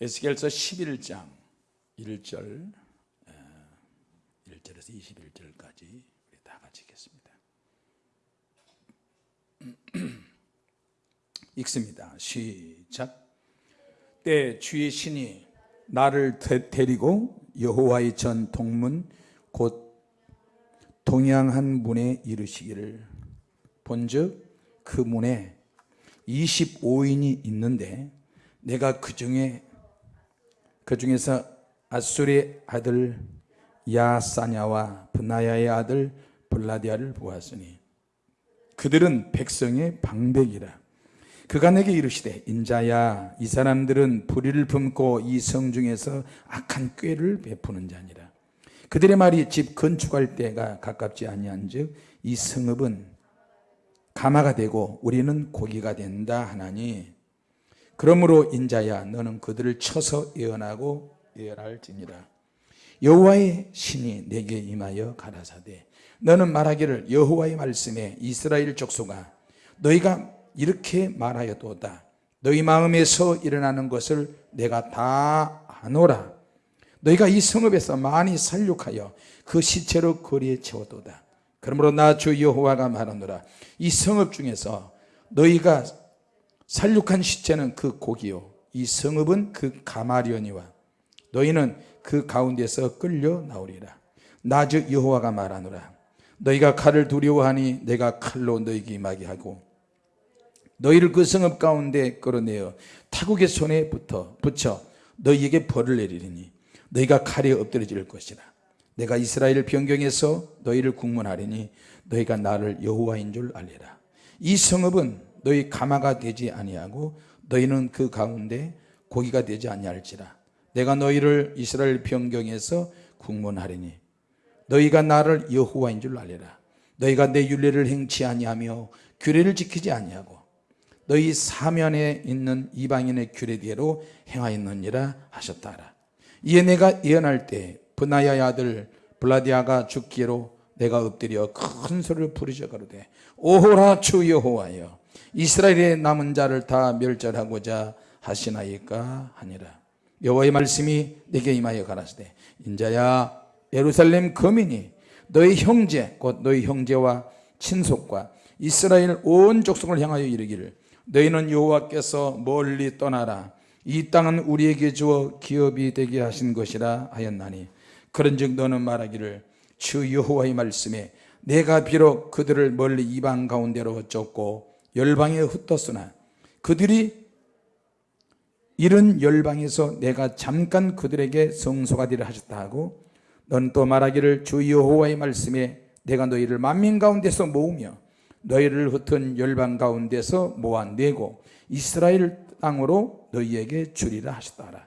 에스겔서 11장 1절 1절에서 21절까지 우리 다 같이 읽겠습니다. 읽습니다. 시작. 때 주의 신이 나를 데- 데리고 여호와의 전 동문 곧 동양한 문에 이르시기를. 본즉 그 문에 25인이 있는데 내가 그 중에 그 중에서 아수리의 아들 야사냐와 분나야의 아들 블라디아를 보았으니 그들은 백성의 방백이라. 그가 내게 이르시되 인자야 이 사람들은 불의를 품고 이 성 중에서 악한 꾀를 베푸는 자니라. 그들의 말이 집 건축할 때가 가깝지 아니한즉 이 성읍은 가마가 되고 우리는 고기가 된다 하나니 그러므로 인자야 너는 그들을 쳐서 예언하고 예언할지니라. 여호와의 신이 내게 임하여 가라사대. 너는 말하기를 여호와의 말씀에 이스라엘 족속아 너희가 이렇게 말하여도다. 너희 마음에서 일어나는 것을 내가 다 아노라. 너희가 이 성읍에서 많이 살육하여 그 시체로 거리에 채워도다. 그러므로 나 주 여호와가 말하노라. 이 성읍 중에서 너희가 살육한 시체는 그 고기요. 이 성읍은 그 가마리오니와 너희는 그 가운데서 끌려 나오리라. 나즉 여호와가 말하노라. 너희가 칼을 두려워하니 내가 칼로 너희에게 임하게 하고 너희를 그 성읍 가운데 끌어내어 타국의 손에 붙어 붙여 너희에게 벌을 내리리니 너희가 칼에 엎드려질 것이라. 내가 이스라엘 변경에서 너희를 국문하리니 너희가 나를 여호와인 줄 알리라. 이 성읍은 너희 가마가 되지 아니하고 너희는 그 가운데 고기가 되지 아니할지라. 내가 너희를 이스라엘 변경에서 국문하리니 너희가 나를 여호와인 줄 알리라. 너희가 내 윤례를 행치 아니하며 규례를 지키지 아니하고 너희 사면에 있는 이방인의 규례대로 행하였느니라 하셨다라. 이에 내가 예언할 때 브나야의 아들 블라디아가 죽기로 내가 엎드려 큰 소리를 부르짖어 가로되 오호라 주 여호와여 이스라엘의 남은 자를 다 멸절하고자 하시나이까 하니라. 여호와의 말씀이 내게 임하여 가라사대 인자야 예루살렘 거민이 너희 형제 곧 너희 형제와 친속과 이스라엘 온 족속을 향하여 이르기를 너희는 여호와께서 멀리 떠나라. 이 땅은 우리에게 주어 기업이 되게 하신 것이라 하였나니 그런즉 너는 말하기를 주 여호와의 말씀에 내가 비록 그들을 멀리 이방 가운데로 쫓고 열방에 흩었으나 그들이 이른 열방에서 내가 잠깐 그들에게 성소가 되려 하셨다 하고 넌 또 말하기를 주 여호와의 말씀에 내가 너희를 만민 가운데서 모으며 너희를 흩은 열방 가운데서 모아내고 이스라엘 땅으로 너희에게 주리라 하셨다라.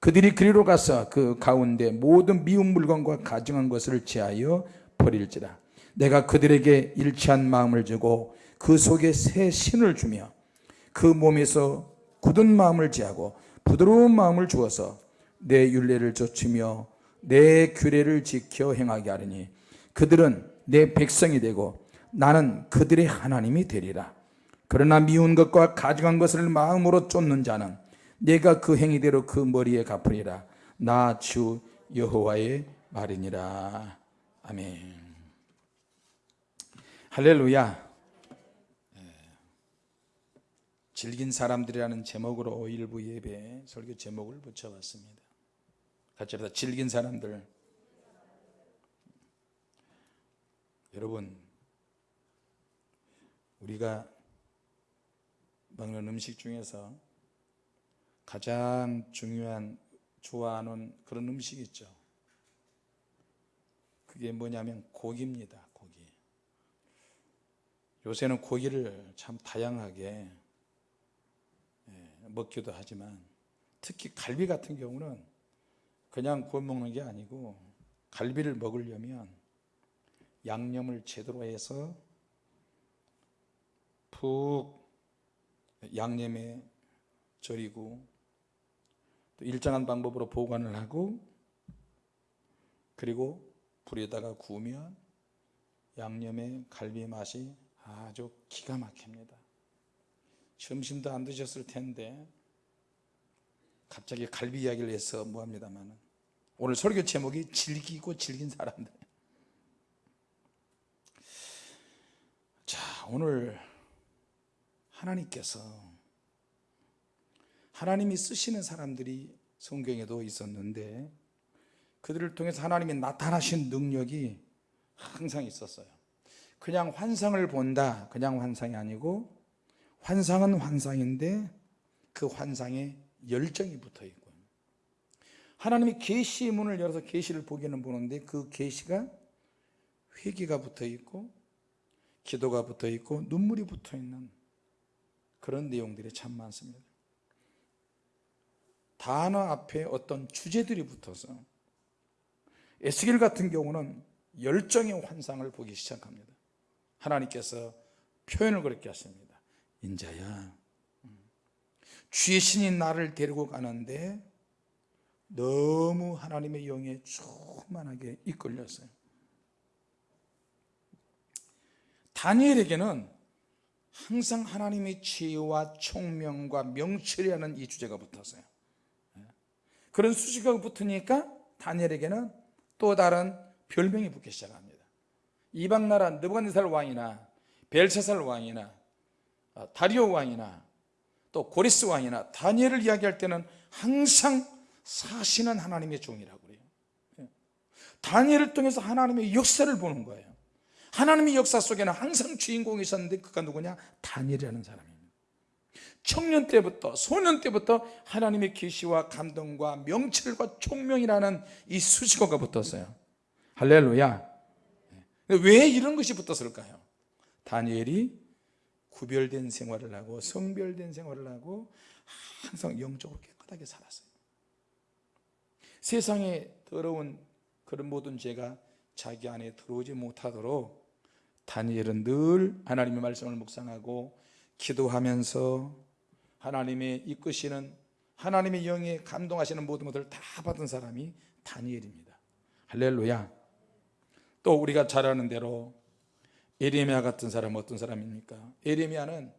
그들이 그리로 가서 그 가운데 모든 미운 물건과 가증한 것을 제하여 버릴지라. 내가 그들에게 일치한 마음을 주고 그 속에 새 신을 주며 그 몸에서 굳은 마음을 제하고 부드러운 마음을 주어서 내 윤례를 좇으며 내 규례를 지켜 행하게 하리니 그들은 내 백성이 되고 나는 그들의 하나님이 되리라. 그러나 미운 것과 가증한 것을 마음으로 쫓는 자는 내가 그 행위대로 그 머리에 갚으리라. 나 주 여호와의 말이니라. 아멘. 할렐루야 예. 질긴 사람들이라는 제목으로 일부 예배 설교 제목을 붙여봤습니다. 같이 합시다. 질긴 사람들. 여러분 우리가 먹는 음식 중에서 가장 중요한 좋아하는 그런 음식이 있죠. 그게 뭐냐면 고기입니다 고기. 요새는 고기를 참 다양하게 예, 먹기도 하지만 특히 갈비 같은 경우는 그냥 구워 먹는 게 아니고 갈비를 먹으려면 양념을 제대로 해서 푹 양념에 절이고 또 일정한 방법으로 보관을 하고 그리고 불에다가 구우면 양념의 갈비 맛이 아주 기가 막힙니다. 점심도 안 드셨을 텐데 갑자기 갈비 이야기를 해서 뭐합니다만 오늘 설교 제목이 즐기고 즐긴 사람들. 자 오늘 하나님께서 하나님이 쓰시는 사람들이 성경에도 있었는데 그들을 통해서 하나님이 나타나신 능력이 항상 있었어요. 그냥 환상을 본다 그냥 환상이 아니고 환상은 환상인데 그 환상에 열정이 붙어 있고 하나님이 계시의 문을 열어서 계시를 보기는 보는데 그 계시가 회개가 붙어 있고 기도가 붙어 있고 눈물이 붙어 있는 그런 내용들이 참 많습니다. 단어 앞에 어떤 주제들이 붙어서 에스겔 같은 경우는 열정의 환상을 보기 시작합니다. 하나님께서 표현을 그렇게 하십니다 인자야. 주의 신이 나를 데리고 가는데 너무 하나님의 영에 충만하게 이끌렸어요. 다니엘에게는 항상 하나님의 지혜와 총명과 명철이라는 이 주제가 붙었어요. 그런 수식어가 붙으니까 다니엘에게는 또 다른 별명이 붙기 시작합니다. 이방 나라 느부갓네살 왕이나 벨사살 왕이나 어, 다리오 왕이나 또 고리스 왕이나 다니엘을 이야기할 때는 항상 사시는 하나님의 종이라고 그래요 예. 다니엘을 통해서 하나님의 역사를 보는 거예요 하나님의 역사 속에는 항상 주인공이 있었는데 그가 누구냐? 다니엘이라는 사람입니다 청년 때부터 소년 때부터 하나님의 계시와 감동과 명철과 총명이라는 이 수식어가 붙었어요 할렐루야 왜 이런 것이 붙었을까요? 다니엘이 구별된 생활을 하고 성별된 생활을 하고 항상 영적으로 깨끗하게 살았어요. 세상에 더러운 그런 모든 죄가 자기 안에 들어오지 못하도록 다니엘은 늘 하나님의 말씀을 묵상하고 기도하면서 하나님의 이끄시는 하나님의 영에 감동하시는 모든 것을 다 받은 사람이 다니엘입니다. 할렐루야. 또 우리가 잘 아는 대로 에레미야 같은 사람은 어떤 사람입니까? 에레미야는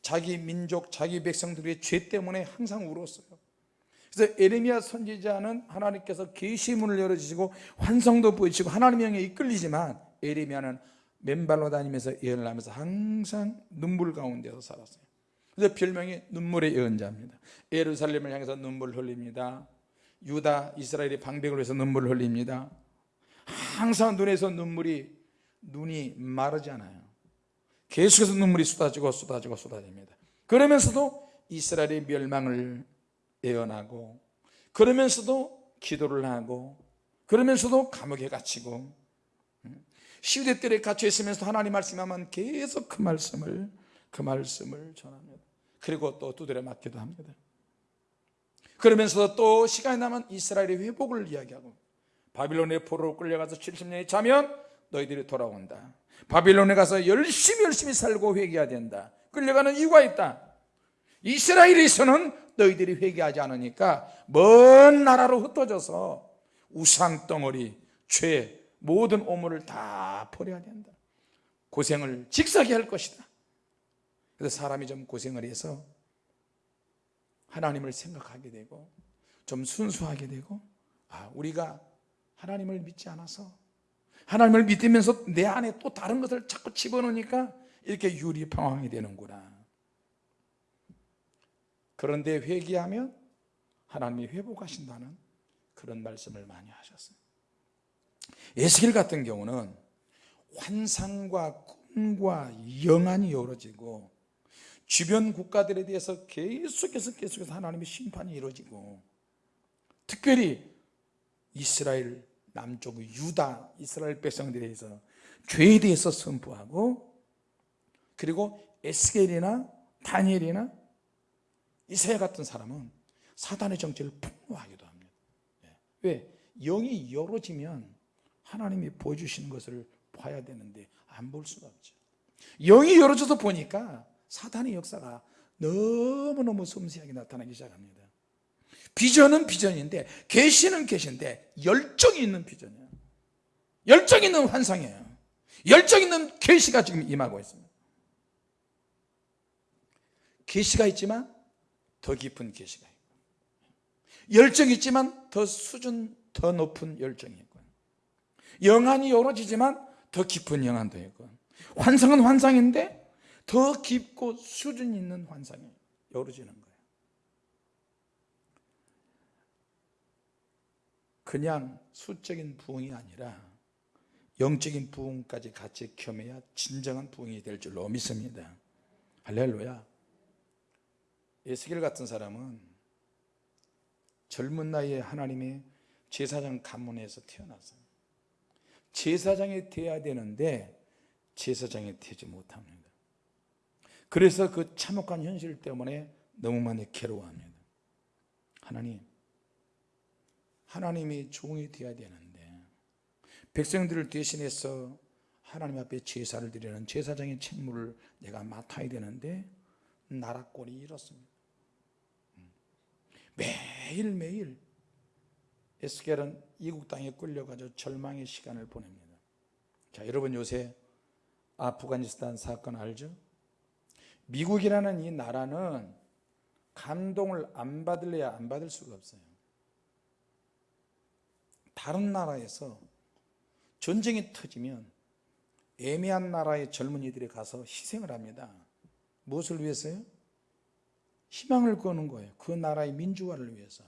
자기 민족, 자기 백성들의 죄 때문에 항상 울었어요. 그래서 에레미야 선지자는 하나님께서 계시문을 열어주시고 환성도 보이시고 하나님의 영에 이끌리지만 에레미야는 맨발로 다니면서 예언을 하면서 항상 눈물 가운데서 살았어요. 그래서 별명이 눈물의 예언자입니다. 예루살렘을 향해서 눈물을 흘립니다. 유다, 이스라엘의 방백을 위해서 눈물을 흘립니다. 항상 눈에서 눈물이 눈이 마르지 않아요. 계속해서 눈물이 쏟아지고 쏟아지고 쏟아집니다. 그러면서도 이스라엘의 멸망을 예언하고 그러면서도 기도를 하고 그러면서도 감옥에 갇히고 시대들에 갇혀 있으면서 하나님 말씀하면 계속 그 말씀을 그 말씀을 전합니다. 그리고 또 두드려 맞기도 합니다. 그러면서 또 시간이 나면 이스라엘의 회복을 이야기하고 바빌론의 포로로 끌려가서 70년이 자면 너희들이 돌아온다. 바빌론에 가서 열심히 열심히 살고 회개해야 된다. 끌려가는 이유가 있다. 이스라엘에서는 너희들이 회개하지 않으니까 먼 나라로 흩어져서 우상 덩어리, 죄, 모든 오물을 다 버려야 된다. 고생을 직사게 할 것이다. 그래서 사람이 좀 고생을 해서 하나님을 생각하게 되고 좀 순수하게 되고 아 우리가 하나님을 믿지 않아서 하나님을 믿으면서 내 안에 또 다른 것을 자꾸 집어넣으니까 이렇게 유리방황이 되는구나. 그런데 회개하면 하나님이 회복하신다는 그런 말씀을 많이 하셨어요. 에스겔 같은 경우는 환상과 꿈과 영안이 이루어지고 주변 국가들에 대해서 계속해서 계속해서 하나님의 심판이 이루어지고 특별히 이스라엘 남쪽 유다 이스라엘 백성들에 대해서 죄에 대해서 선포하고 그리고 에스겔이나 다니엘이나 이사야 같은 사람은 사단의 정체를 폭로하기도 합니다 예. 왜? 영이 열어지면 하나님이 보여주시는 것을 봐야 되는데 안 볼 수가 없죠 영이 열어져서 보니까 사단의 역사가 너무너무 섬세하게 나타나기 시작합니다 비전은 비전인데 계시는 계시인데 열정이 있는 비전이에요. 열정 있는 환상이에요. 열정 있는 계시가 지금 임하고 있습니다. 계시가 있지만 더 깊은 계시가 있고 열정이 있지만 더 수준 더 높은 열정이 있고 영안이 열어지지만 더 깊은 영안도 있고 환상은 환상인데 더 깊고 수준 있는 환상이 열어지는 거예요 그냥 수적인 부흥이 아니라 영적인 부흥까지 같이 겸해야 진정한 부흥이 될 줄로 믿습니다. 할렐루야. 에스겔 같은 사람은 젊은 나이에 하나님의 제사장 가문에서 태어났어요. 제사장이 돼야 되는데 제사장이 되지 못합니다. 그래서 그 참혹한 현실 때문에 너무 많이 괴로워합니다. 하나님 하나님이 종이 되어야 되는데 백성들을 대신해서 하나님 앞에 제사를 드리는 제사장의 책무를 내가 맡아야 되는데 나라 꼴이 이렇습니다. 매일매일 에스겔은 이국 땅에 끌려가서 절망의 시간을 보냅니다. 자 여러분 요새 아프가니스탄 사건 알죠? 미국이라는 이 나라는 감동을 안 받을래야 안 받을 수가 없어요 다른 나라에서 전쟁이 터지면 애매한 나라의 젊은이들이 가서 희생을 합니다 무엇을 위해서요? 희망을 거는 거예요 그 나라의 민주화를 위해서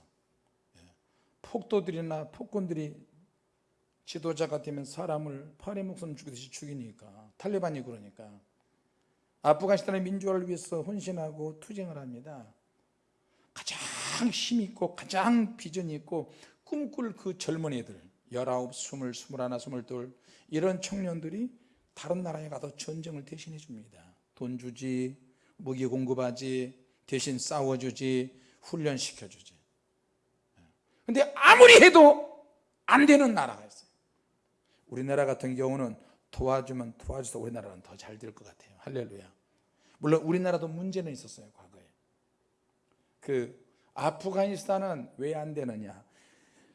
예. 폭도들이나 폭군들이 지도자가 되면 사람을 파리 목숨 죽이듯이 죽이니까 탈레반이 그러니까 아프가니스탄의 민주화를 위해서 헌신하고 투쟁을 합니다 가장 힘 있고 가장 비전이 있고 꿈꿀 그 젊은이들 19, 20, 21, 22 이런 청년들이 다른 나라에 가서 전쟁을 대신해 줍니다. 돈 주지 무기 공급하지 대신 싸워주지 훈련시켜주지. 근데 아무리 해도 안 되는 나라가 있어요. 우리나라 같은 경우는 도와주면 도와줘서 우리나라는 더 잘 될 것 같아요. 할렐루야. 물론 우리나라도 문제는 있었어요 과거에. 그 아프가니스탄은 왜 안 되느냐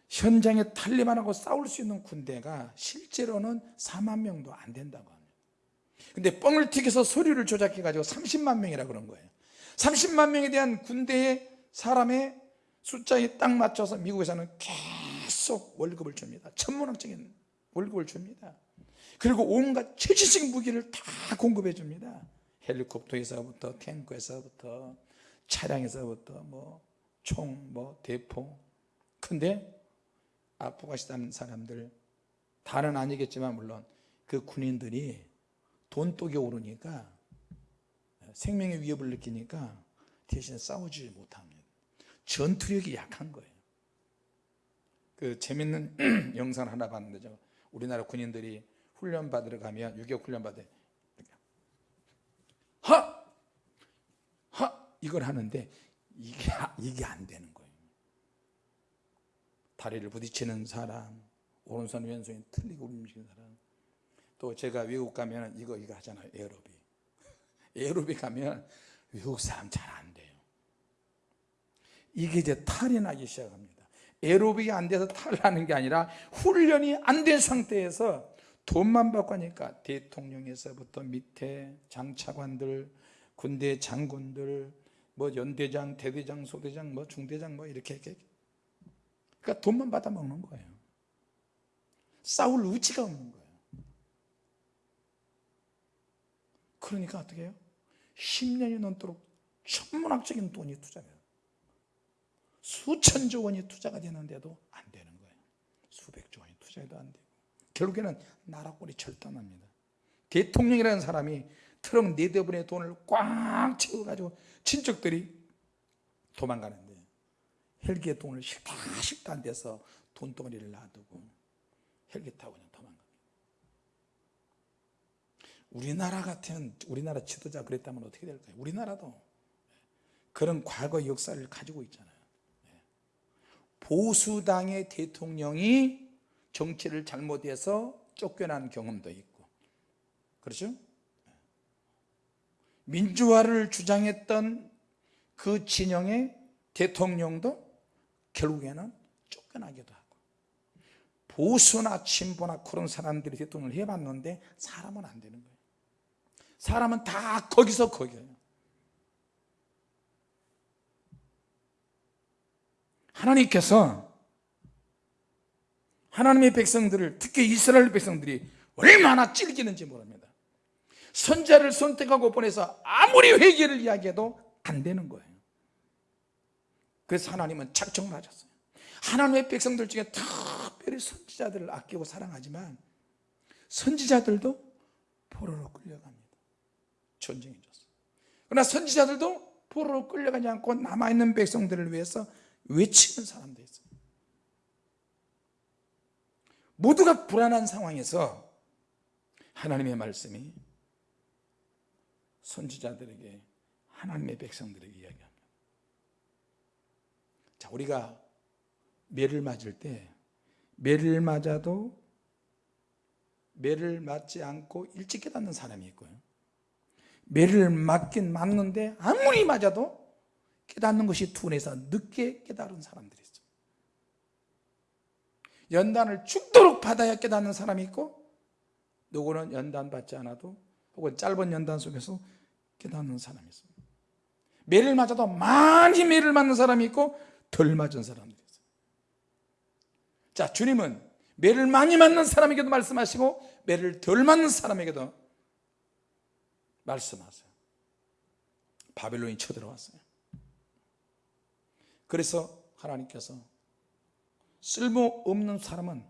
현장에 탈리반하고 싸울 수 있는 군대가 실제로는 4만 명도 안 된다고 합니다. 근데 뻥을 튀겨서 서류를 조작해 가지고 30만 명이라 그런 거예요. 30만 명에 대한 군대의 사람의 숫자에 딱 맞춰서 미국에서는 계속 월급을 줍니다. 천문학적인 월급을 줍니다. 그리고 온갖 최신식 무기를 다 공급해 줍니다. 헬리콥터에서부터 탱크에서부터 차량에서부터 뭐 총, 뭐 대포. 근데 아프가니스탄 사람들 다는 아니겠지만 물론 그 군인들이 돈독이 오르니까 생명의 위협을 느끼니까 대신 싸우지 못합니다 전투력이 약한 거예요 그 재밌는 영상 하나 봤는데 저 우리나라 군인들이 훈련 받으러 가면 유격 훈련 받을 하! 하! 이걸 하는데 이게, 이게 안 되는 거예요 다리를 부딪히는 사람 오른손 왼손이 틀리고 움직이는 사람. 또 제가 외국 가면 이거 이거 하잖아요 에어로빅. 에어로빅 가면 외국 사람 잘 안 돼요. 이게 이제 탈이 나기 시작합니다. 에어로빅이 안 돼서 탈 나는 게 아니라 훈련이 안 된 상태에서 돈만 받고 하니까 대통령에서부터 밑에 장차관들 군대 장군들 뭐 연대장 대대장 소대장 뭐 중대장 뭐 이렇게, 이렇게 그러니까 돈만 받아 먹는 거예요. 싸울 의지가 없는 거예요. 그러니까 어떻게 해요? 10년이 넘도록 천문학적인 돈이 투자돼요. 수천조 원이 투자가 되는데도 안 되는 거예요. 수백조 원이 투자해도 안 되고. 결국에는 나라 꼴이 절단합니다. 대통령이라는 사람이 트럭 네 대분의 돈을 꽉 채워가지고 친척들이 도망가는데 헬기에 돈을 싫다 싫다 안 돼서 돈덩어리를 놔두고 헬기 타고 그냥 도망갑니다 우리나라 같은 우리나라 지도자 그랬다면 어떻게 될까요? 우리나라도 그런 과거 역사를 가지고 있잖아요 보수당의 대통령이 정치를 잘못해서 쫓겨난 경험도 있고 그렇죠? 민주화를 주장했던 그 진영의 대통령도 결국에는 쫓겨나기도 하고 보수나 진보나 그런 사람들이 대통령을 해봤는데 사람은 안 되는 거예요. 사람은 다 거기서 거기에요. 하나님께서 하나님의 백성들을 특히 이스라엘 백성들이 얼마나 찔기는지 모릅니다. 선자를 선택하고 보내서 아무리 회개를 이야기해도 안 되는 거예요 그래서 하나님은 착정 맞았어요. 하나님의 백성들 중에 특별히 선지자들을 아끼고 사랑하지만 선지자들도 포로로 끌려갑니다. 전쟁이 졌어요. 그러나 선지자들도 포로로 끌려가지 않고 남아있는 백성들을 위해서 외치는 사람도 있어요. 모두가 불안한 상황에서 하나님의 말씀이 선지자들에게 하나님의 백성들에게 이야기합니다 자 우리가 매를 맞을 때 매를 맞아도 매를 맞지 않고 일찍 깨닫는 사람이 있고요. 매를 맞긴 맞는데 아무리 맞아도 깨닫는 것이 둔해서 늦게 깨달은 사람들이 있어요 연단을 죽도록 받아야 깨닫는 사람이 있고 누구는 연단 받지 않아도 혹은 짧은 연단 속에서 깨닫는 사람이 있습니다. 매를 맞아도 많이 매를 맞는 사람이 있고 덜 맞은 사람들이 있어요. 자 주님은 매를 많이 맞는 사람에게도 말씀하시고 매를 덜 맞는 사람에게도 말씀하세요. 바벨론이 쳐들어왔어요. 그래서 하나님께서 쓸모없는 사람은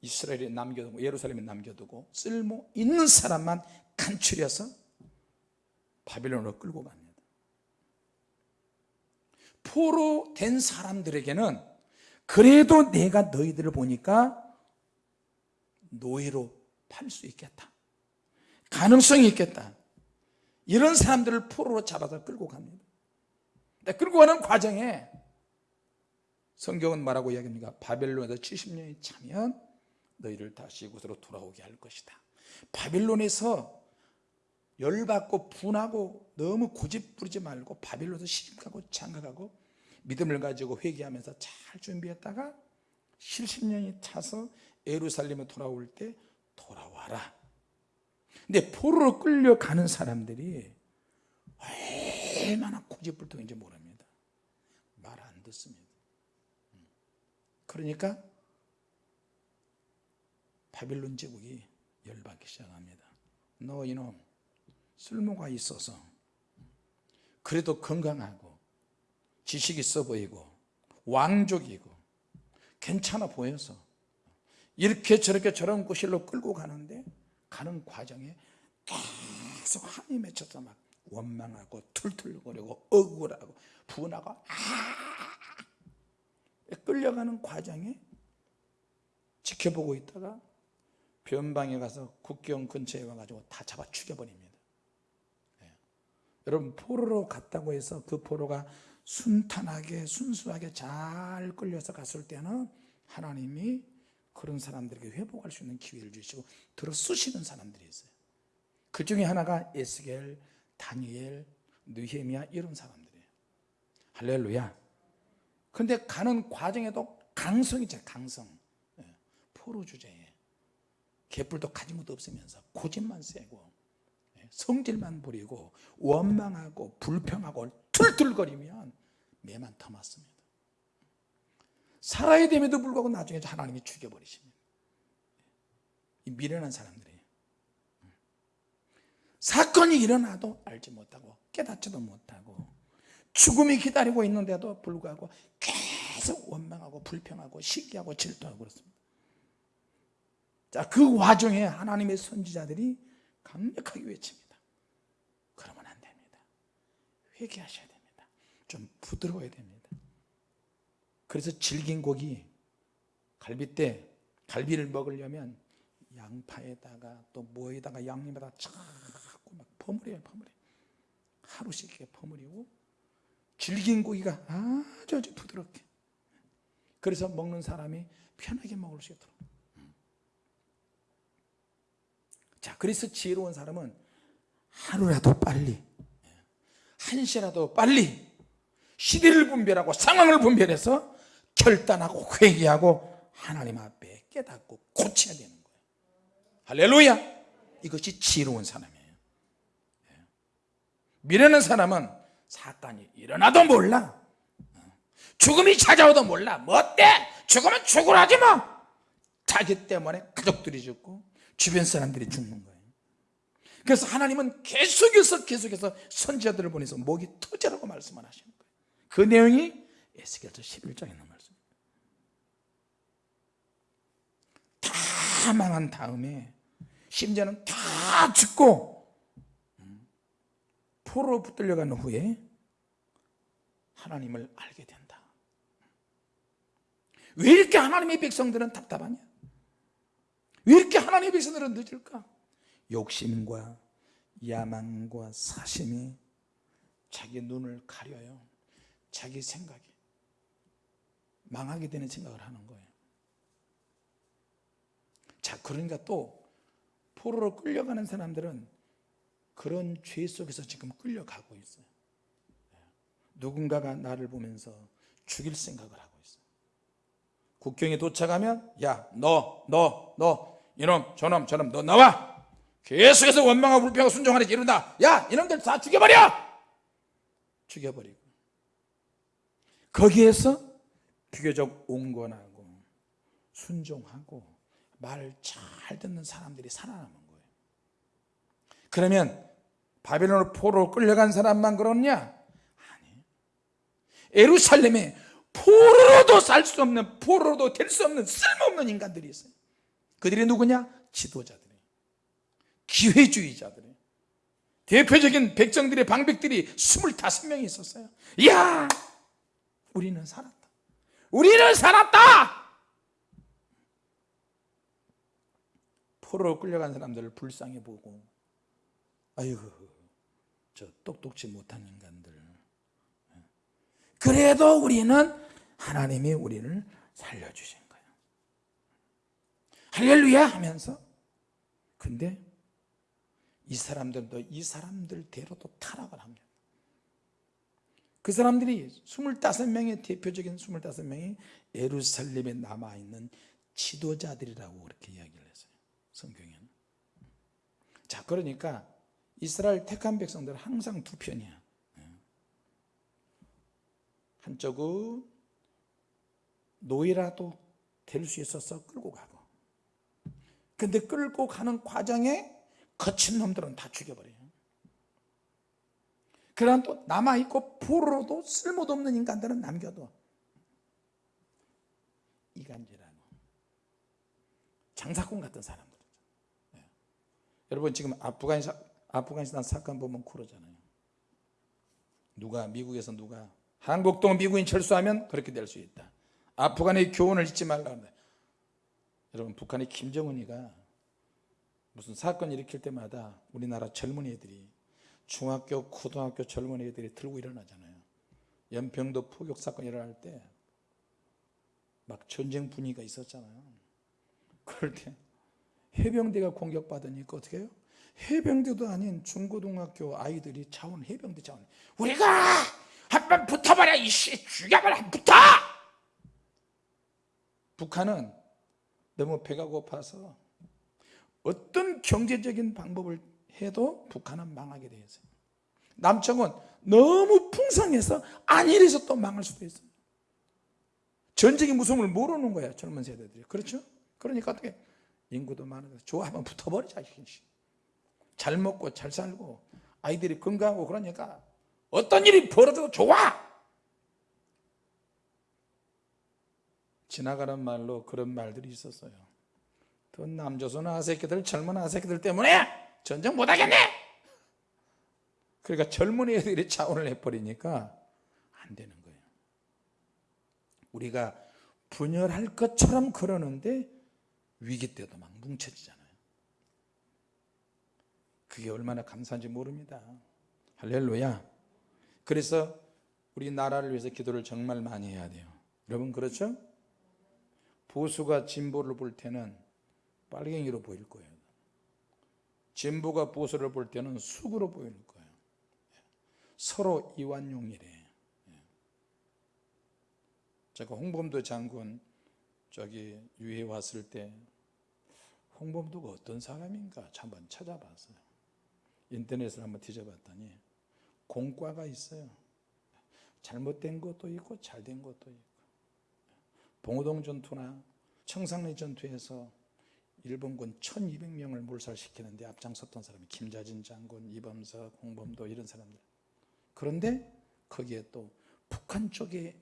이스라엘에 남겨두고 예루살렘에 남겨두고 쓸모 있는 사람만 간추려서 바빌론으로 끌고 갑니다 포로 된 사람들에게는 그래도 내가 너희들을 보니까 노예로 팔 수 있겠다. 가능성이 있겠다. 이런 사람들을 포로로 잡아서 끌고 갑니다. 끌고 가는 과정에 성경은 뭐라고 이야기합니까? 바벨론에서 70년이 차면 너희를 다시 이곳으로 돌아오게 할 것이다. 바빌론에서 열받고 분하고 너무 고집 부리지 말고 바빌론에서 시집가고 장가가고 믿음을 가지고 회개하면서 잘 준비했다가 70년이 차서 예루살렘에 돌아올 때 돌아와라. 근데 포로로 끌려가는 사람들이 얼마나 고집불통인지 모릅니다. 말 안 듣습니다. 그러니까 바빌론 제국이 열받기 시작합니다. 너 이놈 쓸모가 있어서 그래도 건강하고 지식 있어 보이고 왕족이고 괜찮아 보여서 이렇게 저렇게 저런 곳으로 끌고 가는데 가는 과정에 계속 한이 맺혀서 막 원망하고 툴툴거리고 억울하고 분하고 아 끌려가는 과정에 지켜보고 있다가 변방에 가서 국경 근처에 와가지고 다 잡아 죽여버립니다 네. 여러분 포로로 갔다고 해서 그 포로가 순탄하게 순수하게 잘 끌려서 갔을 때는 하나님이 그런 사람들에게 회복할 수 있는 기회를 주시고 들어 쓰시는 사람들이 있어요 그 중에 하나가 에스겔, 다니엘, 느헤미야 이런 사람들이에요 할렐루야 근데 가는 과정에도 강성이 있잖아요 강성 예. 포로 주제에 개뿔도 가진 것도 없으면서 고집만 세고 예. 성질만 부리고 원망하고 불평하고 툴툴거리면 매만 터맞습니다. 살아야 됨에도 불구하고 나중에 하나님이 죽여버리십니다. 이 미련한 사람들이에요 사건이 일어나도 알지 못하고 깨닫지도 못하고 죽음이 기다리고 있는데도 불구하고 계속 원망하고 불평하고 시기하고 질투하고 그렇습니다. 자, 그 와중에 하나님의 선지자들이 강력하게 외칩니다. 그러면 안 됩니다. 회개하셔야 됩니다. 좀 부드러워야 됩니다. 그래서 질긴 고기 갈비때 갈비를 먹으려면 양파에다가 또 뭐에다가 양념에다가 자꾸 막 버무려요 버무려. 하루씩 이렇게 버무리고 질긴 고기가 아주 아주 부드럽게. 그래서 먹는 사람이 편하게 먹을 수 있도록 자 그래서 지혜로운 사람은 하루라도 빨리 한 시라도 빨리 시대를 분별하고 상황을 분별해서 결단하고 회개하고 하나님 앞에 깨닫고 고쳐야 되는 거예요. 할렐루야! 이것이 지혜로운 사람이에요. 미련한 사람은 사건이 일어나도 몰라. 죽음이 찾아오도 몰라. 뭐 어때? 죽으면 죽으라지 뭐. 자기 때문에 가족들이 죽고 주변 사람들이 죽는 거예요. 그래서 하나님은 계속해서 계속해서 선지자들을 보내서 목이 터져라고 말씀을 하시는 거예요. 그 내용이 에스겔서 11장에 있는 말씀입니다 다 망한 다음에 심지어는 다 죽고 음, 포로 붙들려간 후에 하나님을 알게 된다. 왜 이렇게 하나님의 백성들은 답답하냐 왜 이렇게 하나님의 백성들은 늦을까? 욕심과 야망과 사심이 자기 눈을 가려요. 자기 생각이. 망하게 되는 생각을 하는 거예요. 자 그러니까 또 포로로 끌려가는 사람들은 그런 죄 속에서 지금 끌려가고 있어요. 누군가가 나를 보면서 죽일 생각을 하고 있어요. 국경에 도착하면 야 너 너 너 이놈 저놈 저놈 너 나와! 계속해서 원망하고 불평하고 순종하는 이른다. 야 이놈들 다 죽여버려! 죽여버리고. 거기에서 비교적 온건하고 순종하고 말 잘 듣는 사람들이 살아남은 거예요. 그러면 바벨론으로 포로로 끌려간 사람만 그렇냐? 아니. 에루살렘에 포로로도 살 수 없는 포로로도 될 수 없는 쓸모없는 인간들이 있어요 그들이 누구냐? 지도자들이. 기회주의자들이. 대표적인 백정들의 방백들이 25명이 있었어요. 이야! 우리는 살았다. 우리는 살았다! 포로로 끌려간 사람들을 불쌍히 보고 아이고 저 똑똑지 못한 인간들. 그래도 우리는 하나님이 우리를 살려주신 할렐루야! 하면서 근데 이 사람들도 이 사람들대로도 타락을 합니다. 그 사람들이 25명의 대표적인 25명이 예루살렘에 남아있는 지도자들이라고 그렇게 이야기를 했어요 성경에는. 자 그러니까 이스라엘 택한 백성들은 항상 두 편이야. 한쪽은 노예라도 될 수 있어서 끌고 가고 근데 끌고 가는 과정에 거친 놈들은 다 죽여버려요. 그러나 또 남아있고 포로로도 쓸모도 없는 인간들은 남겨둬. 이간질하고 장사꾼 같은 사람들. 네. 여러분 지금 아프가니스탄, 아프가니스탄 사건 보면 그러잖아요. 누가 미국에서 누가 한국도 미국인 철수하면 그렇게 될 수 있다. 아프간의 교훈을 잊지 말라 여러분 북한의 김정은이가 무슨 사건 일으킬 때마다 우리나라 젊은이들이 중학교 고등학교 젊은이들이 들고 일어나잖아요. 연평도 포격 사건 일어날 때 막 전쟁 분위기가 있었잖아요. 그럴 때 해병대가 공격받으니까 어떻게 해요? 해병대도 아닌 중고등학교 아이들이 자원 해병대 자원. 우리가 한번 붙어봐라 이씨. 죽여봐라 붙어! 북한은 너무 배가 고파서 어떤 경제적인 방법을 해도 북한은 망하게 되어 있어요. 남쪽은 너무 풍성해서 안일해서 또 망할 수도 있어요. 전쟁의 무서움을 모르는 거야 젊은 세대들이. 그렇죠? 그러니까 어떻게 인구도 많아서 좋아 한번 붙어버리자 잘 먹고 잘 살고 아이들이 건강하고 그러니까 어떤 일이 벌어져도 좋아 지나가는 말로 그런 말들이 있었어요. 더 남조선 아새끼들 젊은 아새끼들 때문에 전쟁 못하겠네! 그러니까 젊은 애들이 자원을 해버리니까 안 되는 거예요. 우리가 분열할 것처럼 그러는데 위기 때도 막 뭉쳐지잖아요. 그게 얼마나 감사한지 모릅니다. 할렐루야. 그래서 우리 나라를 위해서 기도를 정말 많이 해야 돼요. 여러분 그렇죠? 보수가 진보를 볼 때는 빨갱이로 보일 거예요. 진보가 보수를 볼 때는 숙으로 보일 거예요. 서로 이완용이래. 제가 홍범도 장군 저기 유해 왔을 때 홍범도가 어떤 사람인가 한번 찾아봤어요. 인터넷을 한번 뒤져봤더니 공과가 있어요. 잘못된 것도 있고 잘된 것도 있고 봉오동 전투나 청산리 전투에서 일본군 1200명을 몰살시키는데 앞장섰던 사람이 김자진 장군, 이범석, 홍범도 이런 사람들. 그런데 거기에 또 북한 쪽에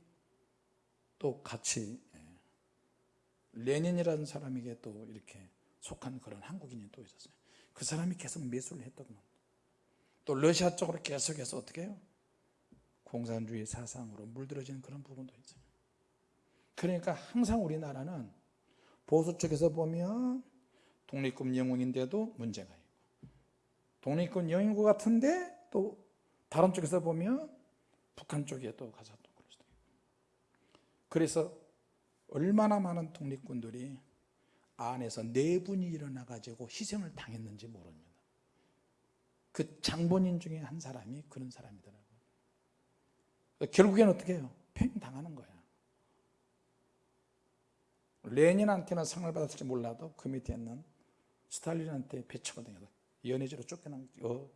또 같이 예, 레닌이라는 사람에게 또 이렇게 속한 그런 한국인이 또 있었어요. 그 사람이 계속 매수를 했더구만 또 러시아 쪽으로 계속해서 어떻게 해요? 공산주의 사상으로 물들어지는 그런 부분도 있어요 그러니까 항상 우리나라는 보수 쪽에서 보면 독립군 영웅인데도 문제가 있고 독립군 영웅 같은데 또 다른 쪽에서 보면 북한 쪽에 또 가서 또 그럴 수도 있고. 그래서 얼마나 많은 독립군들이 안에서 내분이 일어나 가지고 희생을 당했는지 모릅니다 그 장본인 중에 한 사람이 그런 사람이더라고요. 결국에는 어떻게 해요? 팽당하는 거야 레닌한테는 상을 받았을지 몰라도 그 밑에 있는 스탈린한테 당해서 연해지로 쫓겨난 어,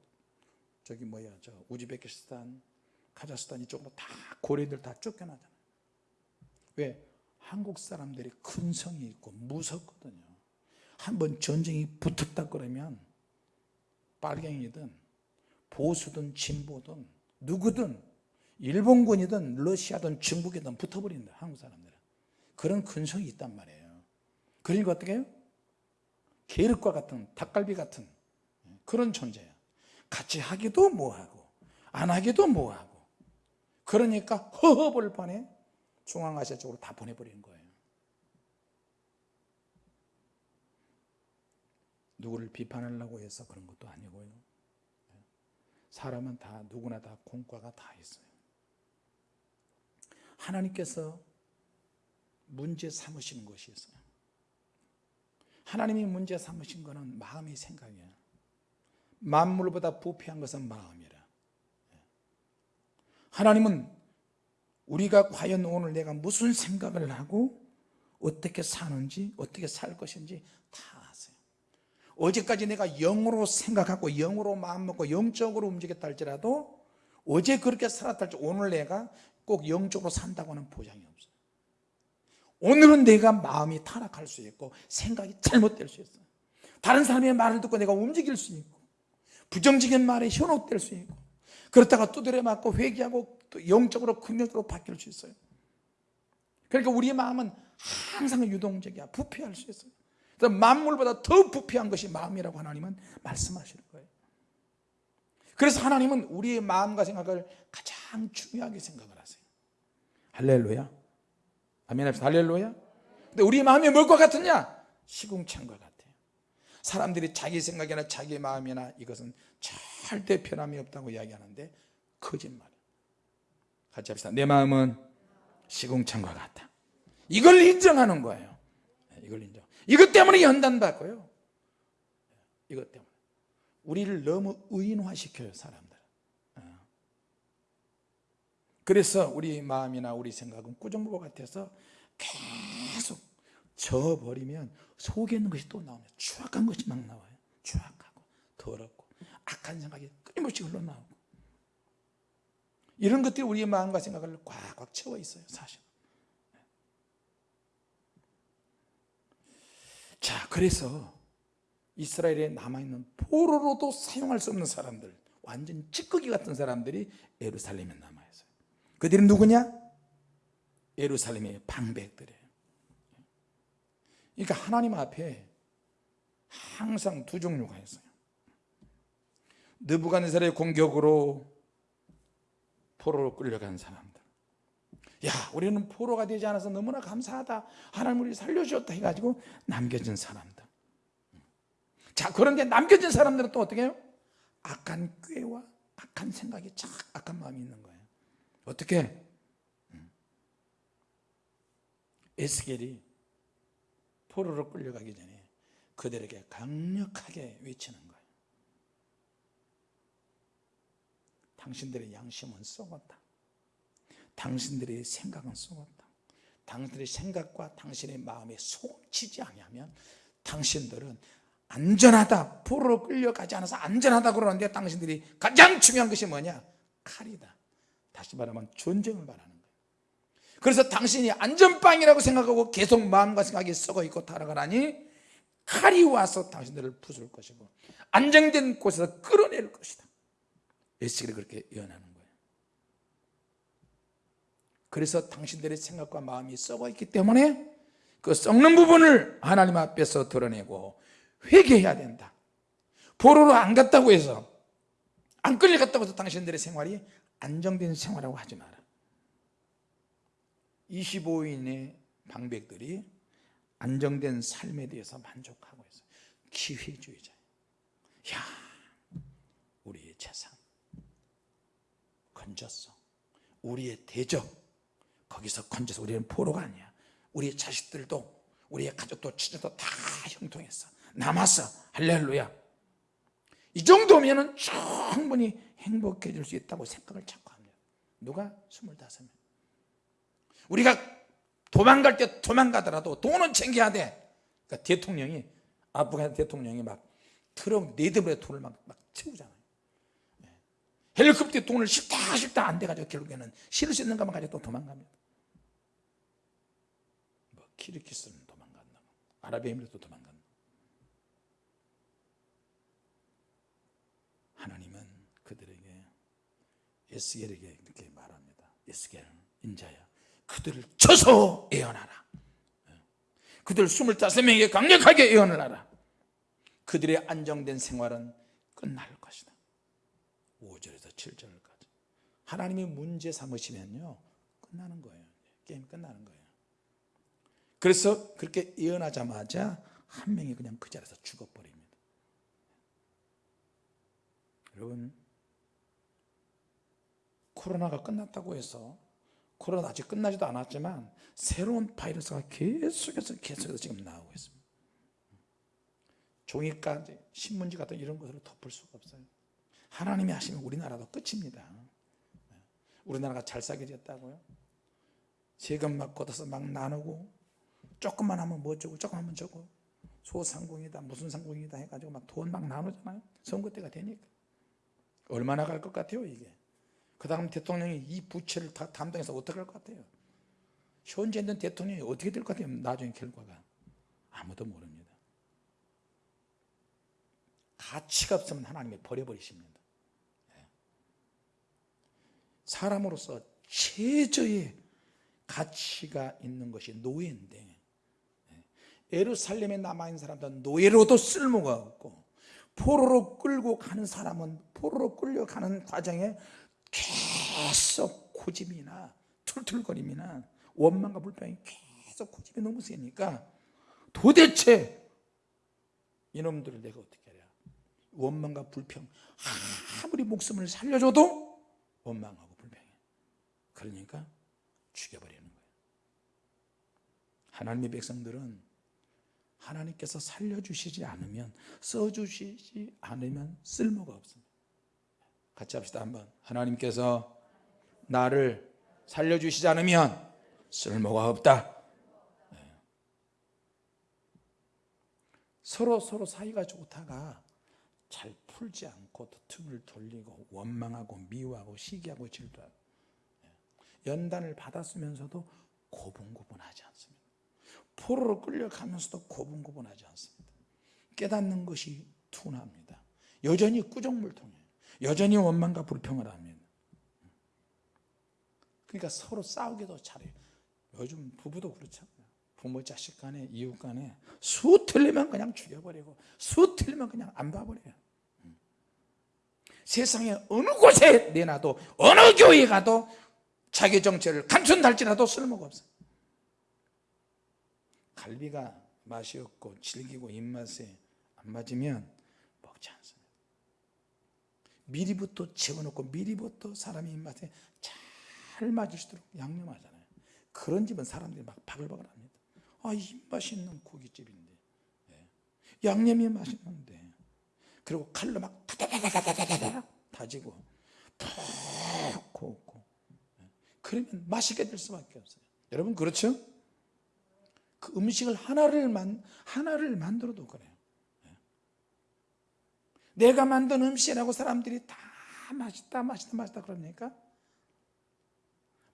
저기 뭐야 저 우즈베키스탄 카자흐스탄 이쪽으로 다 고려인들 다 쫓겨나잖아요. 왜? 한국 사람들이 큰 성이 있고 무섭거든요. 한번 전쟁이 붙었다 그러면 빨갱이든 보수든 진보든 누구든 일본군이든 러시아든 중국이든 붙어버린다 한국 사람들은 그런 근성이 있단 말이에요. 그러니까 어떻게 해요? 계륵과 같은 닭갈비 같은 그런 존재야 같이 하기도 뭐하고 안 하기도 뭐하고. 그러니까 허허벌판에 중앙아시아 쪽으로 다 보내버리는 거예요. 누구를 비판하려고 해서 그런 것도 아니고요. 사람은 다 누구나 다 공과가 다 있어요. 하나님께서 문제 삼으시는 것이 있어요. 하나님이 문제 삼으신 것은 마음의 생각이에요. 만물보다 부패한 것은 마음이라. 하나님은 우리가 과연 오늘 내가 무슨 생각을 하고 어떻게 사는지 어떻게 살 것인지 다 아세요. 어제까지 내가 영으로 생각하고 영으로 마음먹고 영적으로 움직였다 할지라도 어제 그렇게 살았다 할지 오늘 내가 꼭 영적으로 산다고는 보장이 없어요 오늘은 내가 마음이 타락할 수 있고 생각이 잘못될 수 있어요. 다른 사람의 말을 듣고 내가 움직일 수 있고 부정적인 말에 현혹될 수 있고 그렇다가 두드려 맞고 회개하고 또 영적으로 긍정적으로 바뀔 수 있어요. 그러니까 우리의 마음은 항상 유동적이야. 부패할 수 있어요. 그래서 만물보다 더 부패한 것이 마음이라고 하나님은 말씀하시는 거예요. 그래서 하나님은 우리의 마음과 생각을 가장 중요하게 생각을 하세요. 할렐루야 아멘 합시다. 할렐루야. 근데 우리의 마음이 뭘 것 같으냐? 시궁창과 같아요. 사람들이 자기 생각이나 자기 마음이나 이것은 절대 변함이 없다고 이야기하는데 거짓말. 같이 합시다. 내 마음은 시궁창과 같다. 이걸 인정하는 거예요. 이걸 인정. 이것 때문에 연단 받고요. 이것 때문에. 우리를 너무 의인화시켜요 사람들 어. 그래서 우리 마음이나 우리 생각은 꾸정보 같아서 계속 져버리면 속에 있는 것이 또 나옵니다. 추악한 것이 막 나와요. 추악하고 더럽고 악한 생각이 끊임없이 흘러나오고. 이런 것들이 우리의 마음과 생각을 꽉꽉 채워 있어요 사실. 자 그래서 이스라엘에 남아있는 포로로도 사용할 수 없는 사람들 완전 찌꺼기 같은 사람들이 예루살렘에 남아있어요 그들이 누구냐? 예루살렘의 방백들이에요. 그러니까 하나님 앞에 항상 두 종류가 있어요. 느부갓네살의 공격으로 포로로 끌려간 사람들. 야 우리는 포로가 되지 않아서 너무나 감사하다. 하나님 우리 살려주셨다 해가지고 남겨진 사람들. 자 그런데 남겨진 사람들은 또 어떻게 해요? 악한 꾀와 악한 생각이 참 악한 마음이 있는 거예요 어떻게? 음. 에스겔이 포로로 끌려가기 전에 그들에게 강력하게 외치는 거예요 당신들의 양심은 썩었다. 당신들의 생각은 썩었다. 당신들의 생각과 당신의 마음에 소치지 아니하면 당신들은 안전하다 포로로 끌려가지 않아서 안전하다 그러는데 당신들이 가장 중요한 것이 뭐냐? 칼이다 다시 말하면 전쟁을 말하는 거예요. 그래서 당신이 안전빵이라고 생각하고 계속 마음과 생각이 썩어 있고 타락하라니 칼이 와서 당신들을 부술 것이고 안정된 곳에서 끌어낼 것이다. 에스겔이 그렇게 예언하는 거예요. 그래서 당신들의 생각과 마음이 썩어 있기 때문에 그 썩는 부분을 하나님 앞에서 드러내고 회개해야 된다. 보로로 안 갔다고 해서 안 끌려갔다고 해서 당신들의 생활이 안정된 생활이라고 하지 마라. 25인의 방백들이 안정된 삶에 대해서 만족하고 있어요 기회주의자. 야 우리의 재산. 건졌어. 우리의 대적. 거기서 건져서 우리는 포로가 아니야. 우리의 자식들도 우리의 가족도 친척도 다 형통했어. 남았어. 할렐루야 이 정도면 충분히 행복해질 수 있다고 생각을 자꾸 합니다. 누가? 25명 우리가 도망갈 때 도망가더라도 돈은 챙겨야 돼. 그러니까 대통령이 아프간 대통령이 막 트럭 네드블의 돈을 막, 막 채우잖아요. 네. 헬리콥터 돈을 싫다 싫다 안 돼가지고 결국에는 실을 수 있는 것만 가지고 또 도망갑니다. 뭐 키르키스는 도망간다 아랍에미리도 도망간다 하나님은 그들에게 에스겔에게 이렇게 말합니다. 에스겔 인자야 그들을 쳐서 예언하라. 그들 25명에게 강력하게 예언을 하라. 그들의 안정된 생활은 끝날 것이다. 5절에서 7절까지. 하나님이 문제 삼으시면요 끝나는 거예요. 게임 끝나는 거예요. 그래서 그렇게 예언하자마자 한 명이 그냥 그 자리에서 죽어버립니다. 여러분 코로나가 끝났다고 해서 코로나 아직 끝나지도 않았지만 새로운 바이러스가 계속해서 계속해서 지금 나오고 있습니다. 종이까지 신문지 같은 이런 것으로 덮을 수가 없어요. 하나님이 하시면 우리나라도 끝입니다. 우리나라가 잘 살게 됐다고요? 세금 막 걷어서 막 나누고 조금만 하면 뭐 어쩌고 조금 하면 저거 소상공이다 무슨 상공이다 해가지고 막 돈 막 나누잖아요. 선거 때가 되니까. 얼마나 갈 것 같아요 이게 그 다음 대통령이 이 부채를 다 담당해서 어떻게 할 것 같아요? 현재 있는 대통령이 어떻게 될 것 같아요? 나중에 결과가. 아무도 모릅니다. 가치가 없으면 하나님이 버려버리십니다. 예. 사람으로서 최저의 가치가 있는 것이 노예인데 예. 에루살렘에 남아있는 사람들은 노예로도 쓸모가 없고 포로로 끌고 가는 사람은 포로로 끌려가는 과정에 계속 고집이나 툴툴거림이나 원망과 불평이 계속 고집이 너무 세니까 도대체 이놈들을 내가 어떻게 해야 원망과 불평. 아무리 목숨을 살려줘도 원망하고 불평해. 그러니까 죽여버리는 거예요 하나님의 백성들은 하나님께서 살려주시지 않으면 써주시지 않으면 쓸모가 없습니다 같이 합시다 한번. 하나님께서 나를 살려주시지 않으면 쓸모가 없다. 네. 서로 서로 사이가 좋다가 잘 풀지 않고 틈을 돌리고 원망하고 미워하고 시기하고 질투하고 네. 연단을 받았으면서도 고분고분하지 않습니다. 포로로 끌려가면서도 고분고분하지 않습니다. 깨닫는 것이 둔합니다. 여전히 꾸정물통이에요 여전히 원망과 불평을 합니다 그러니까 서로 싸우기도 잘해요. 요즘 부부도 그렇잖아요 부모 자식 간에 이웃 간에 수 틀리면 그냥 죽여버리고 수 틀리면 그냥 안 봐버려요. 세상에 어느 곳에 내놔도 어느 교회 가도 자기 정체를 감춘달지라도 쓸모가 없어요. 갈비가 맛이 없고 질기고 입맛에 안 맞으면 미리부터 재워놓고 미리부터 사람의 입맛에 잘 맞을 수 있도록 양념하잖아요. 그런 집은 사람들이 막 바글바글 합니다. 아 입맛이 있는 고깃집인데. 예. 양념이 맛있는데. 그리고 칼로 막 다지고 푹 굽고. 예. 그러면 맛있게 될 수밖에 없어요. 여러분 그렇죠? 그 음식을 하나를 만 하나를 만들어도 그래요 내가 만든 음식이라고 사람들이 다 맛있다 맛있다 맛있다 그러니까?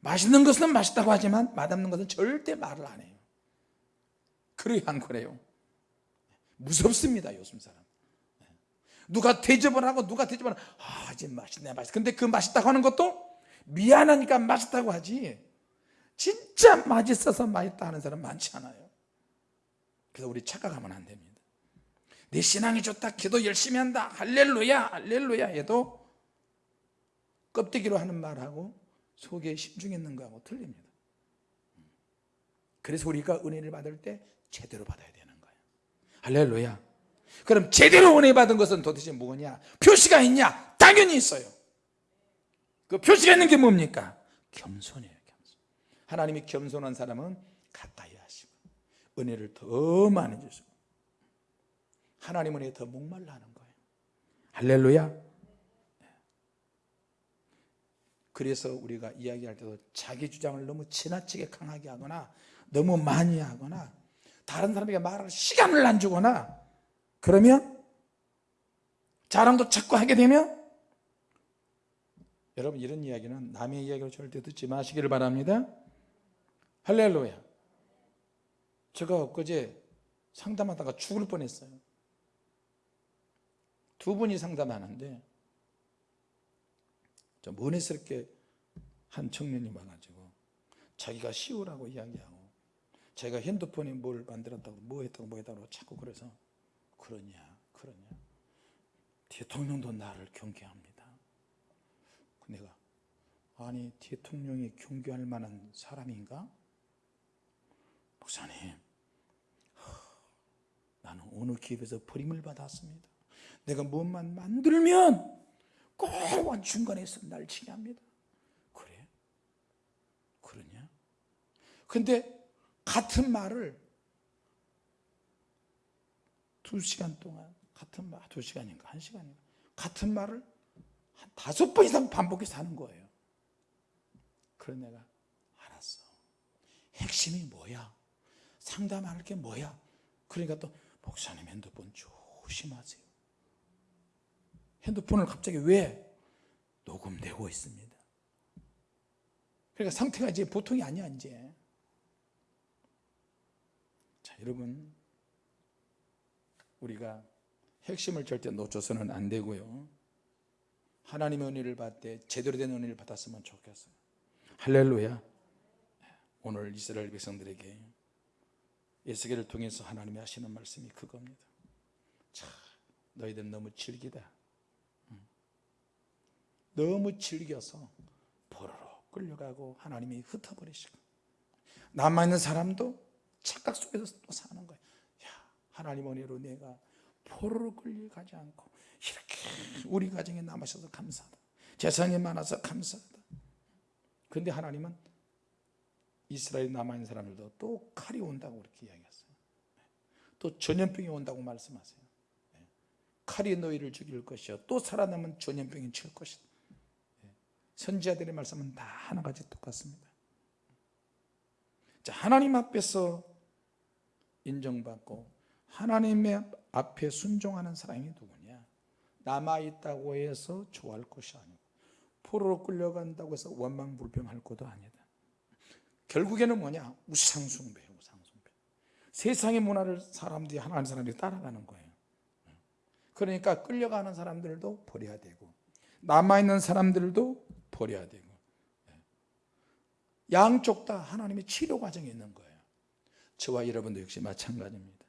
맛있는 것은 맛있다고 하지만 맛없는 것은 절대 말을 안 해요. 그래야 안 그래요. 무섭습니다 요즘 사람. 누가 대접을 하고 누가 대접을 하고. 아 이제 맛있네 맛있어 근데 그 맛있다고 하는 것도 미안하니까 맛있다고 하지. 진짜 맛있어서 맛있다 하는 사람 많지 않아요. 그래서 우리 착각하면 안 됩니다 내 신앙이 좋다 기도 열심히 한다 할렐루야 할렐루야 해도 껍데기로 하는 말하고 속에 심중에 있는 거하고 틀립니다. 그래서 우리가 은혜를 받을 때 제대로 받아야 되는 거예요 할렐루야. 그럼 제대로 은혜 받은 것은 도대체 뭐냐? 표시가 있냐? 당연히 있어요. 그 표시가 있는 게 뭡니까? 겸손이에요 겸손. 하나님이 겸손한 사람은 가까이 하시고 은혜를 더 많이 주시고 하나님 은혜에 더 목말라 하는 거예요. 할렐루야. 그래서 우리가 이야기할 때도 자기 주장을 너무 지나치게 강하게 하거나 너무 많이 하거나 다른 사람에게 말할 시간을 안 주거나 그러면 자랑도 자꾸 하게 되면 여러분 이런 이야기는 남의 이야기를 절대 듣지 마시기를 바랍니다. 할렐루야. 제가 엊그제 상담하다가 죽을 뻔했어요 두 분이 상담하는데 좀 은혜스럽게 한 청년이 와가지고 자기가 시우라고 이야기하고 자기가 핸드폰에 뭘 만들었다고 뭐 했다고 뭐 했다고 자꾸 그래서 그러냐 그러냐. 대통령도 나를 경계합니다. 내가 아니 대통령이 경계할 만한 사람인가? 목사님 나는 어느 기업에서 버림을 받았습니다 내가 무엇만 만들면 꼭 중간에서 날 치게 합니다. 그래? 그러냐? 근데 같은 말을 두 시간 동안 같은 말, 두 시간인가 한 시간인가 같은 말을 한 다섯 번 이상 반복해서 하는 거예요. 그런 내가 알았어. 핵심이 뭐야? 상담할 게 뭐야? 그러니까 또 목사님 핸드폰 조심하세요 핸드폰을 갑자기 왜 녹음되고 있습니다. 그러니까 상태가 이제 보통이 아니야 이제. 자 여러분. 우리가 핵심을 절대 놓쳐서는 안 되고요. 하나님의 은혜를 받되 제대로 된 은혜를 받았으면 좋겠어요. 할렐루야. 오늘 이스라엘 백성들에게 예수계를 통해서 하나님이 하시는 말씀이 그겁니다. 자 너희들 너무 질기다 너무 즐겨서 보로로 끌려가고 하나님이 흩어버리시고 남아있는 사람도 착각 속에서 또 사는 거예요. 야 하나님 은혜로 내가 포로로 끌려가지 않고 이렇게 우리 가정에 남으셔서 감사하다. 재산이 많아서 감사하다. 근데 하나님은 이스라엘 남아있는 사람들도 또 칼이 온다고 그렇게 이야기했어요. 또 전염병이 온다고 말씀하세요. 칼이 너희를 죽일 것이요. 또 살아남은 전염병이 칠 것이다 선지자들의 말씀은 다 하나같이 똑같습니다. 자 하나님 앞에서 인정받고 하나님의 앞에 순종하는 사람이 누구냐? 남아있다고 해서 좋아할 것이 아니고 포로로 끌려간다고 해서 원망불평할 것도 아니다. 결국에는 뭐냐? 우상숭배 우상숭배. 세상의 문화를 사람들이 하나님 사람들이 따라가는 거예요. 그러니까 끌려가는 사람들도 버려야 되고 남아있는 사람들도 버려야 되고. 양쪽 다 하나님의 치료 과정이 있는 거예요. 저와 여러분도 역시 마찬가지입니다.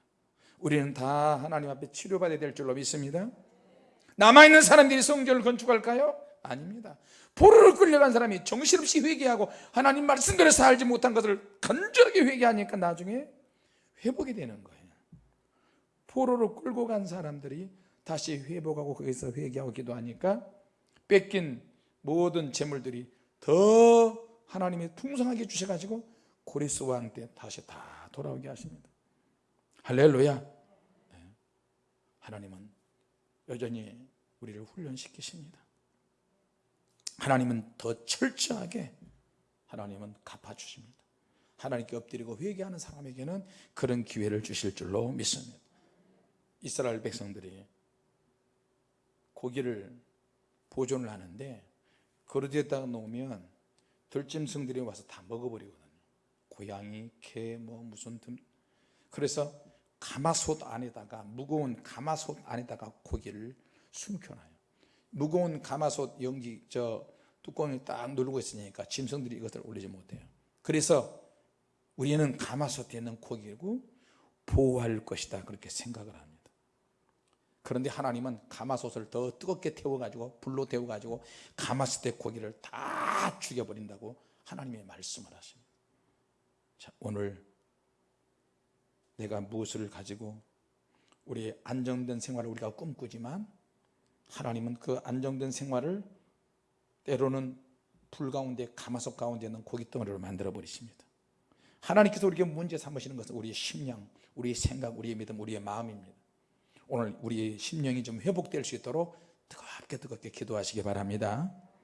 우리는 다 하나님 앞에 치료받아야 될 줄로 믿습니다. 남아있는 사람들이 성전을 건축할까요? 아닙니다. 포로로 끌려간 사람이 정신없이 회개하고 하나님 말씀대로 살지 못한 것을 간절하게 회개하니까 나중에 회복이 되는 거예요. 포로로 끌고 간 사람들이 다시 회복하고 거기서 회개하고 기도하니까 뺏긴 모든 재물들이 더 하나님이 풍성하게 주셔가지고 고리스 왕 때 다시 다 돌아오게 하십니다. 할렐루야. 네. 하나님은 여전히 우리를 훈련시키십니다. 하나님은 더 철저하게 하나님은 갚아주십니다. 하나님께 엎드리고 회개하는 사람에게는 그런 기회를 주실 줄로 믿습니다. 이스라엘 백성들이 고기를 보존을 하는데 그릇에다가 놓으면 들짐승들이 와서 다 먹어버리거든요. 고양이, 개, 뭐 무슨 등. 그래서 가마솥 안에다가 무거운 가마솥 안에다가 고기를 숨겨놔요. 무거운 가마솥 연기 저 뚜껑이 딱 누르고 있으니까 짐승들이 이것을 올리지 못해요. 그래서 우리는 가마솥에 있는 고기고 보호할 것이다. 그렇게 생각을 합니다 그런데 하나님은 가마솥을 더 뜨겁게 태워가지고 불로 태워가지고 가마솥의 고기를 다 죽여버린다고 하나님의 말씀을 하십니다. 자, 오늘 내가 무엇을 가지고 우리의 안정된 생활을 우리가 꿈꾸지만 하나님은 그 안정된 생활을 때로는 불 가운데 가마솥 가운데 있는 고깃덩어리로 만들어 버리십니다. 하나님께서 우리에게 문제 삼으시는 것은 우리의 심령 우리의 생각 우리의 믿음 우리의 마음입니다 오늘 우리의 심령이 좀 회복될 수 있도록 뜨겁게 뜨겁게 기도하시기 바랍니다